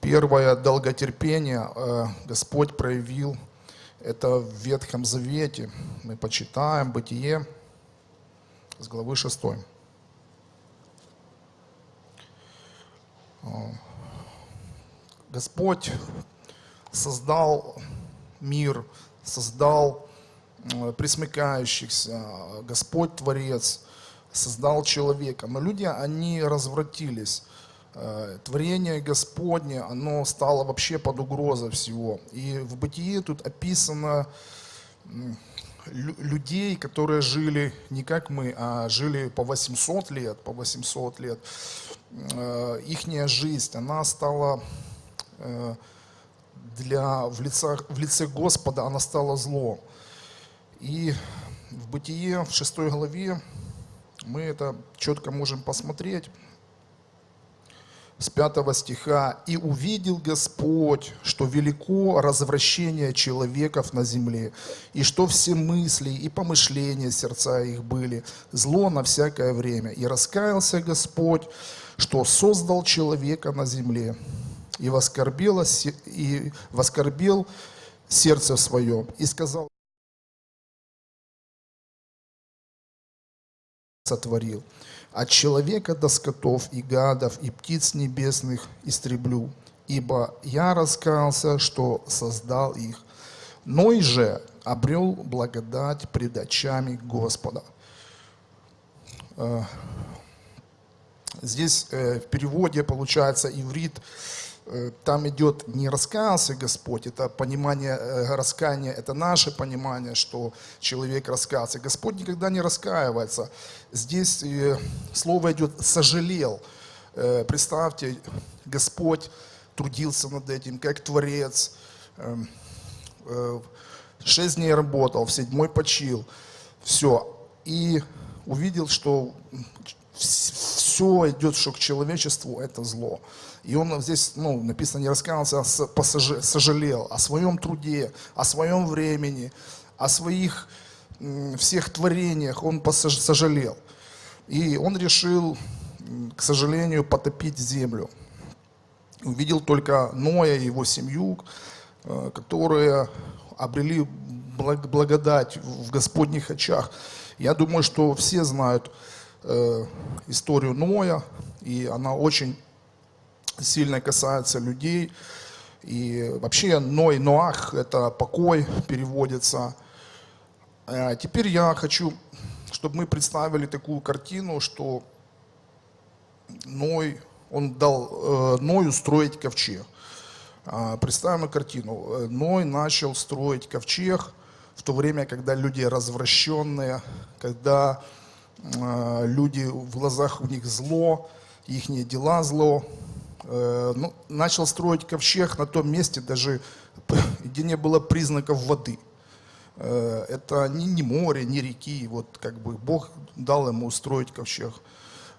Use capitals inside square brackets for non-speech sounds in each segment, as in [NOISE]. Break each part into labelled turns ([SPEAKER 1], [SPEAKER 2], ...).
[SPEAKER 1] Первое долготерпение э, Господь проявил это в Ветхом Завете. Мы почитаем Бытие с главы 6. Господь создал мир, создал присмыкающихся, Господь Творец, создал человека. Но люди, они развратились. Э, творение Господне, оно стало вообще под угрозой всего. И в Бытие тут описано людей, которые жили не как мы, а жили по 800 лет, по 800 лет. Э, ихняя жизнь, она стала э, для, в, лицах, в лице Господа, она стала зло. И в Бытие, в 6 главе, мы это четко можем посмотреть с 5 стиха, «И увидел Господь, что велико развращение человеков на земле, и что все мысли и помышления сердца их были, зло на всякое время. И раскаялся Господь, что создал человека на земле, и воскорбил, и воскорбил сердце свое, и сказал, сотворил. От человека до скотов и гадов и птиц небесных истреблю, ибо я раскаялся, что создал их. Ной же обрел благодать пред очами Господа. Э, здесь э, в переводе получается иврит там идет не раскаялся Господь, это понимание э, раскаяния, это наше понимание, что человек раскаялся. Господь никогда не раскаивается. Здесь э, слово идет «сожалел». Представьте, Господь трудился над этим, как Творец. Эм, шесть дней работал, в седьмой почил. Все. И увидел, что все идет, что к человечеству это зло. И он здесь, ну, написано, не раскаялся, а сожалел о своем труде, о своем времени, о своих всех творениях, он сожалел. И он решил, к сожалению, потопить землю. Увидел только Ноя и его семью, э, которые обрели благодать в Господних очах. Я думаю, что все знают э, историю Ноя, и она очень сильно касается людей. И вообще Ной, Ноах – это покой переводится. А теперь я хочу, чтобы мы представили такую картину, что Ной, он дал э, Ною строить ковчег. А, представим картину. Ной начал строить ковчег в то время, когда люди развращенные, когда э, люди в глазах у них зло, их дела зло, Э, ну, начал строить ковчег на том месте, даже [LAUGHS] где не было признаков воды. Э, это не, не море, не реки. Вот как бы Бог дал ему устроить ковчег,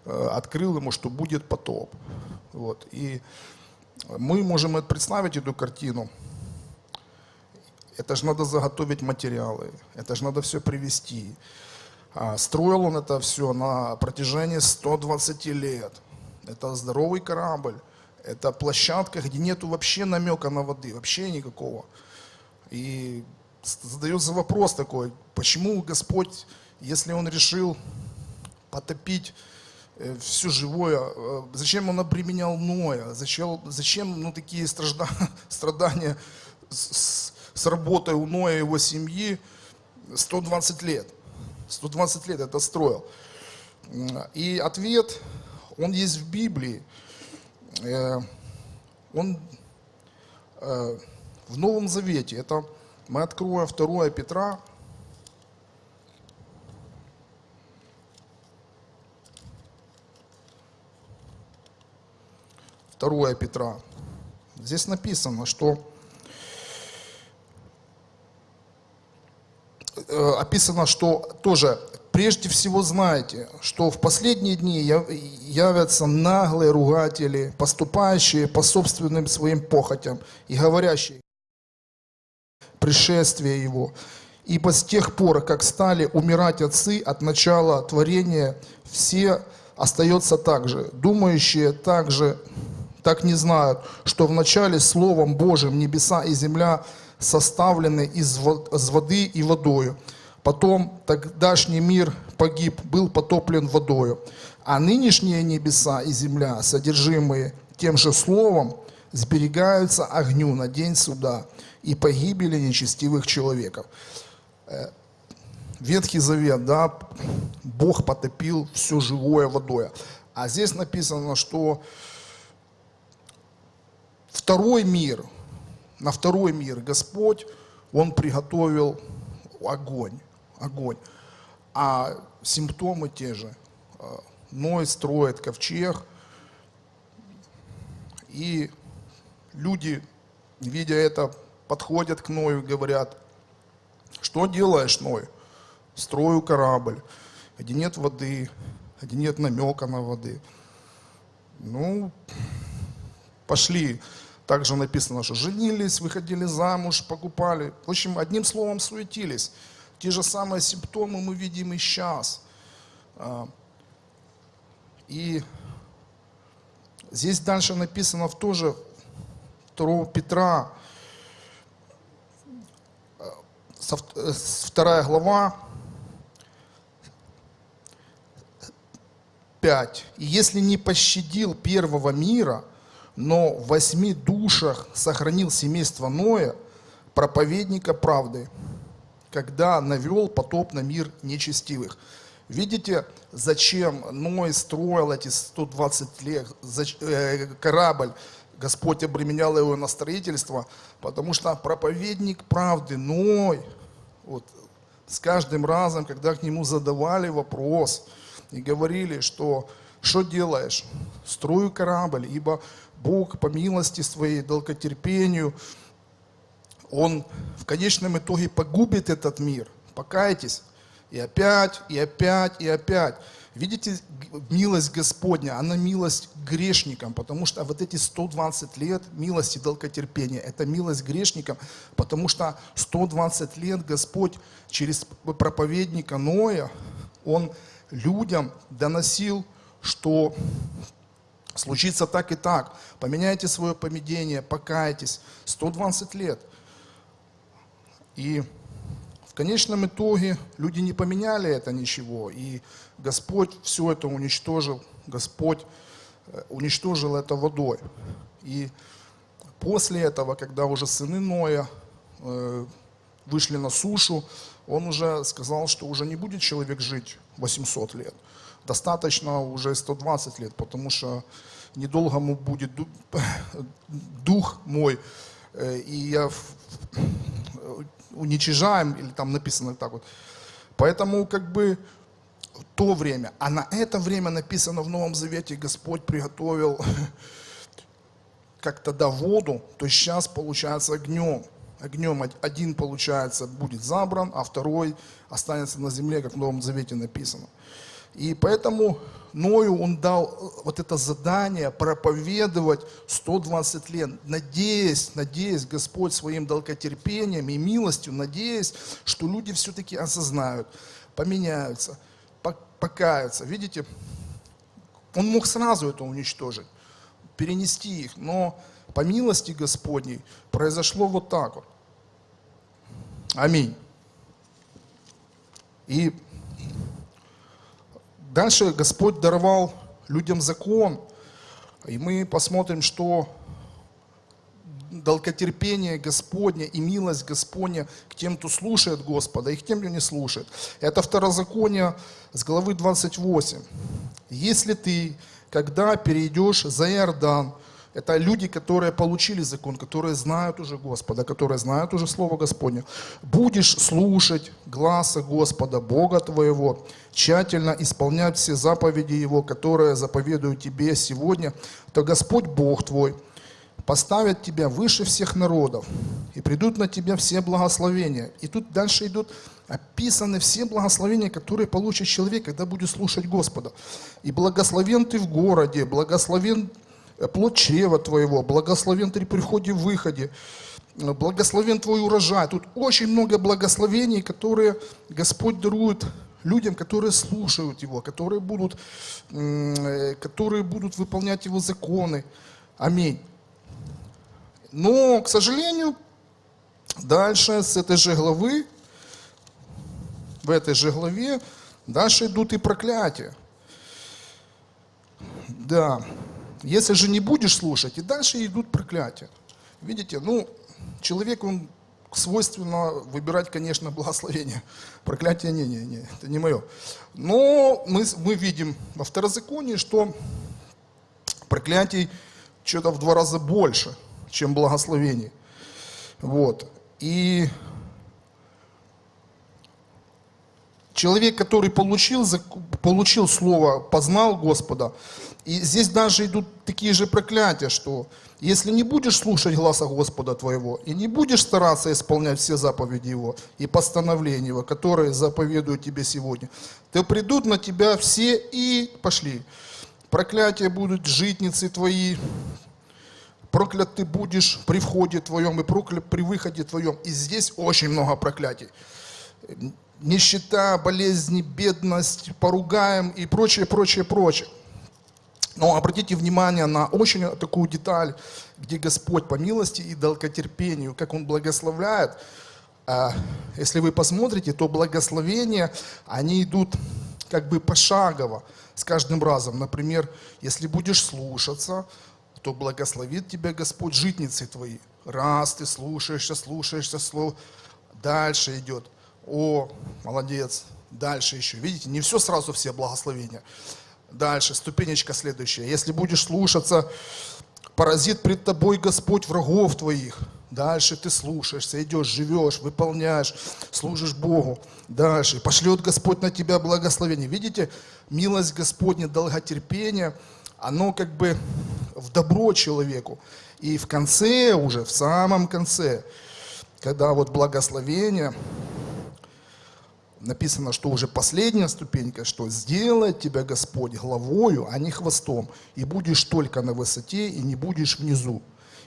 [SPEAKER 1] э, открыл ему, что будет потоп. Вот. И мы можем представить эту картину. Это же надо заготовить материалы, это же надо все привести. А строил он это все на протяжении 120 лет. Это здоровый корабль. Это площадка, где нету вообще намека на воды, вообще никакого. И задается вопрос такой, почему Господь, если Он решил потопить э, все живое, э, зачем Он обременял Ноя, зачем, зачем ну, такие стражда, [LAUGHS] страдания с, с работой у Ноя и его семьи 120 лет. 120 лет это строил. И ответ, он есть в Библии. Э, он э, в Новом Завете, это мы откроем 2 Петра, Второе Петра. Здесь написано, что э, описано, что тоже прежде всего знайте, что в последние дни явятся наглые ругатели, поступающие по собственным своим похотям и говорящие пришествие Его. Ибо с тех пор, как стали умирать отцы от начала творения, все остается так же, думающие так же, так не знают, что вначале Словом Божьим небеса и земля составлены из воды и водою. Потом тогдашний мир погиб, был потоплен водою. А нынешние небеса и земля, содержимые тем же словом, сберегаются огню на день суда и погибели нечестивых человеков. Э, Ветхий Завет, да, Бог потопил все живое водой. А здесь написано, что второй мир, на второй мир Господь, Он приготовил огонь, огонь. А симптомы те же. Э, Ной строит ковчег, и люди, видя это, подходят к Ною и говорят, что делаешь, Ной? Строю корабль, где нет воды, где нет намека на воды. Ну, пошли. Также написано, что женились, выходили замуж, покупали. В общем, одним словом, суетились. Те же самые симптомы мы видим и сейчас. А, и здесь дальше написано в тоже 2 Петра, 2 э, глава, 5. «И если не пощадил первого мира, но в восьми душах сохранил семейство Ноя, проповедника правды, когда навел потоп на мир нечестивых». Видите, зачем Ной строил эти 120 лет э, корабль, Господь обременял его на строительство, потому что проповедник правды, Ной, вот, с каждым разом, когда к нему задавали вопрос и говорили, что что делаешь? Строю корабль, ибо Бог по милости своей, долготерпению, Он в конечном итоге погубит этот мир. Покайтесь. И опять, и опять, и опять. Видите, милость Господня, она милость грешникам, потому что вот эти 120 лет милости долготерпения, это милость грешникам, потому что 120 лет Господь через проповедника Ноя, Он людям доносил, что случится так и так, поменяйте свое поведение, покайтесь. 120 лет. И конечном итоге люди не поменяли это ничего, и Господь все это уничтожил, Господь э, уничтожил это водой. И после этого, когда уже сыны Ноя э, вышли на сушу, он уже сказал, что уже не будет человек жить 800 лет. Достаточно уже 120 лет, потому что недолго ему будет [LAUGHS] дух мой, э, и я уничижаем, или там написано так вот. Поэтому как бы то время, а на это время написано в Новом Завете, Господь приготовил [LAUGHS] как тогда воду, то сейчас получается огнем. Огнем один, получается, будет забран, а второй останется на земле, как в Новом Завете написано. И поэтому Ною он дал э, вот это задание проповедовать 120 лет, надеясь, надеясь, Господь своим долготерпением и милостью, надеясь, что люди все-таки осознают, поменяются, покаются. Видите, он мог сразу это уничтожить, перенести их, но по милости Господней произошло вот так вот. Аминь. И Дальше Господь даровал людям закон, и мы посмотрим, что долготерпение Господне и милость Господня к тем, кто слушает Господа, и к тем, кто не слушает. Это второзаконие с главы 28. «Если ты, когда перейдешь за Иордан, это люди, которые получили закон, которые знают уже Господа, которые знают уже Слово Господне. Будешь слушать гласа Господа, Бога твоего, тщательно исполнять все заповеди Его, которые заповедую тебе сегодня, то Господь Бог твой поставит тебя выше всех народов, и придут на тебя все благословения. И тут дальше идут описаны все благословения, которые получит человек, когда будет слушать Господа. И благословен ты в городе, благословен плод чрева твоего, благословен ты при входе и выходе, благословен твой урожай. Тут очень много благословений, которые Господь дарует людям, которые слушают Его, которые будут, которые будут выполнять Его законы. Аминь. Но, к сожалению, дальше с этой же главы, в этой же главе, дальше идут и проклятия. Да, если же не будешь слушать, и дальше идут проклятия. Видите, ну, человек, он свойственно выбирать, конечно, [LAUGHS] благословение. Проклятие не, не, не, это не мое. Но мы, мы видим во второзаконии, что проклятий что-то в два раза больше, чем благословений. Вот. И человек, который получил, получил слово, познал Господа, и здесь даже идут такие же проклятия, что если не будешь слушать глаза Господа твоего, и не будешь стараться исполнять все заповеди Его и постановления Его, которые заповедуют тебе сегодня, то придут на тебя все и пошли. Проклятия будут житницы твои, проклят ты будешь при входе твоем и проклят при выходе твоем. И здесь очень много проклятий. Нищета, болезни, бедность, поругаем и прочее, прочее, прочее. Но обратите внимание на очень такую деталь, где Господь по милости и долготерпению, как Он благословляет. А, если вы посмотрите, то благословения, они идут как бы пошагово с каждым разом. Например, если будешь слушаться, то благословит тебя Господь житницы твои. Раз ты слушаешься, слушаешься слово, дальше идет. О, молодец, дальше еще. Видите, не все сразу все благословения. Дальше, ступенечка следующая. Если будешь слушаться, поразит пред тобой Господь врагов твоих. Дальше ты слушаешься, идешь, живешь, выполняешь, служишь Богу. Дальше пошлет Господь на тебя благословение. Видите, милость Господня, долготерпение, оно как бы в добро человеку. И в конце уже, в самом конце, когда вот благословение, написано, что уже последняя ступенька, что сделает тебя Господь главою, а не хвостом, и будешь только на высоте, и не будешь внизу,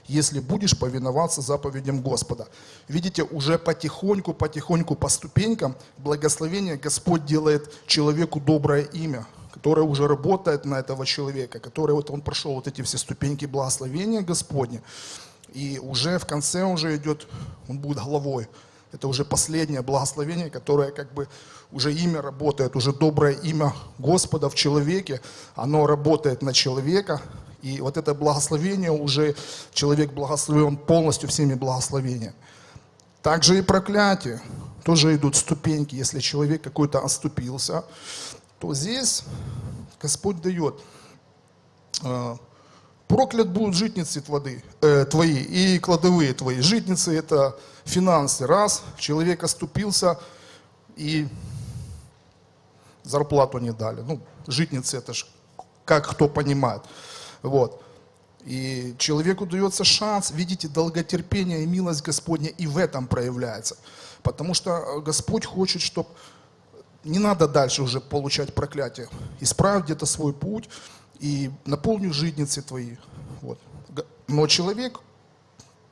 [SPEAKER 1] если будешь повиноваться заповедям Господа. Видите, уже потихоньку, потихоньку по ступенькам благословение Господь делает человеку доброе имя, которое уже работает на этого человека, который вот он прошел вот эти все ступеньки благословения Господня, и уже в конце уже идет, он будет главой. Это уже последнее благословение, которое как бы уже имя работает, уже доброе имя Господа в человеке, оно работает на человека. И вот это благословение уже, человек благословен полностью всеми благословениями. Также и проклятие. Тоже идут ступеньки. Если человек какой-то оступился, то здесь Господь дает а, Проклят будут житницы твои, э, твои и кладовые твои. Житницы это финансы. Раз, человек оступился и зарплату не дали. Ну, житницы это ж как кто понимает. Вот. И человеку дается шанс, видите, долготерпение и милость Господня и в этом проявляется. Потому что Господь хочет, чтобы не надо дальше уже получать проклятие. Исправь где-то свой путь, и наполню житницы твои. Вот. Но человек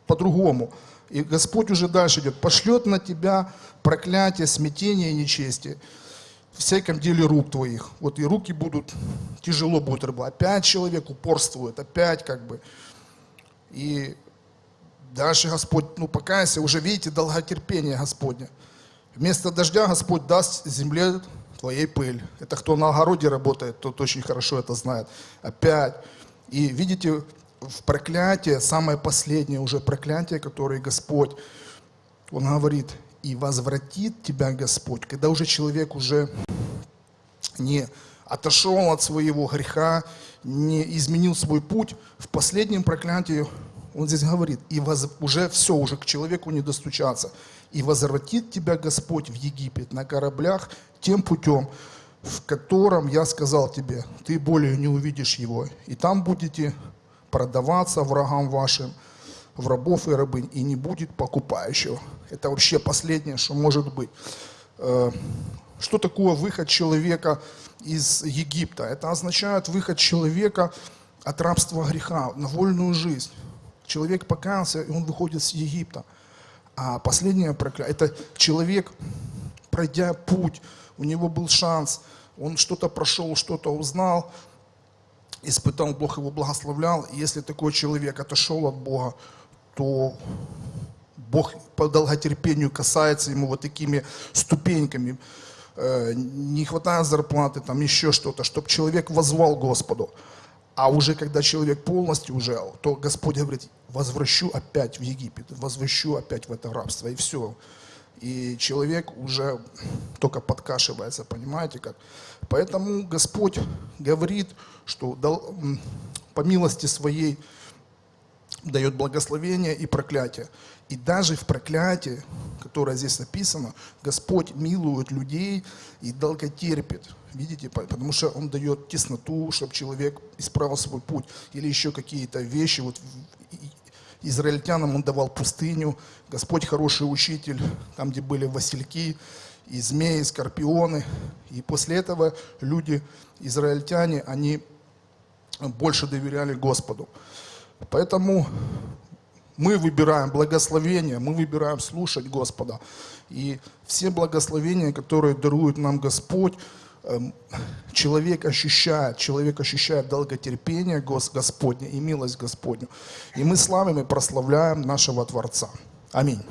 [SPEAKER 1] по-другому. И Господь уже дальше идет. Пошлет на тебя проклятие, смятение и нечестие. В всяком деле рук твоих. Вот и руки будут, тяжело будет работать. Опять человек упорствует, опять как бы. И дальше Господь, ну покайся, уже видите долготерпение Господня. Вместо дождя Господь даст земле твоей пыль. Это кто на огороде работает, тот очень хорошо это знает. Опять. И видите, в проклятие, самое последнее уже проклятие, которое Господь, Он говорит, и возвратит тебя Господь, когда уже человек уже не отошел от своего греха, не изменил свой путь, в последнем проклятии он здесь говорит, и воз, уже все, уже к человеку не достучаться. И возвратит тебя Господь в Египет на кораблях тем путем, в котором я сказал тебе, ты более не увидишь его. И там будете продаваться врагам вашим, в рабов и рабынь, и не будет покупающего. Это вообще последнее, что может быть. Э, что такое выход человека из Египта? Это означает выход человека от рабства греха на вольную жизнь. Человек покаялся, и он выходит с Египта. А последнее проклятие, это человек, пройдя путь, у него был шанс, он что-то прошел, что-то узнал, испытал, Бог его благословлял. И если такой человек отошел от Бога, то Бог по долготерпению касается ему вот такими ступеньками. Э, не хватает зарплаты, там еще что-то, чтобы человек возвал Господу. А уже когда человек полностью уже, то Господь говорит, возвращу опять в Египет, возвращу опять в это рабство, и все. И человек уже только подкашивается, понимаете как? Поэтому Господь говорит, что по милости своей дает благословение и проклятие. И даже в проклятии, которое здесь написано, Господь милует людей и долготерпит. Видите, потому что Он дает тесноту, чтобы человек исправил свой путь. Или еще какие-то вещи. Вот израильтянам Он давал пустыню. Господь хороший учитель, там, где были васильки, и змеи, и скорпионы. И после этого люди, израильтяне, они больше доверяли Господу. Поэтому мы выбираем благословение, мы выбираем слушать Господа. И все благословения, которые дарует нам Господь, эм, человек ощущает, человек ощущает долготерпение Господне и милость Господню. И мы славим и прославляем нашего Творца. Аминь.